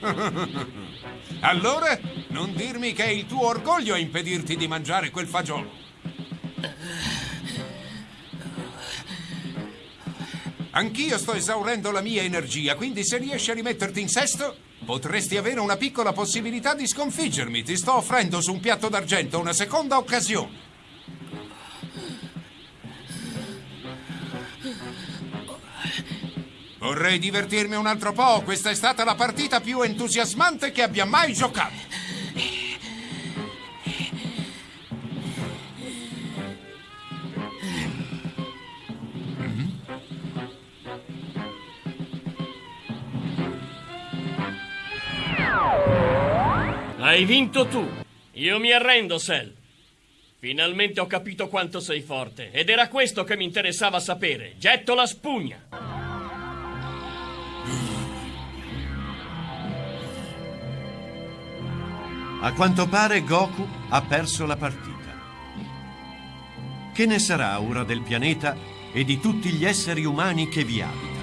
allora, non dirmi che è il tuo orgoglio a impedirti di mangiare quel fagiolo. Anch'io sto esaurendo la mia energia, quindi se riesci a rimetterti in sesto, potresti avere una piccola possibilità di sconfiggermi. Ti sto offrendo su un piatto d'argento una seconda occasione. Vorrei divertirmi un altro po'. Questa è stata la partita più entusiasmante che abbia mai giocato. Hai vinto tu. Io mi arrendo, Sel. Finalmente ho capito quanto sei forte. Ed era questo che mi interessava sapere. Getto la spugna. A quanto pare Goku ha perso la partita. Che ne sarà ora del pianeta e di tutti gli esseri umani che vi abitano?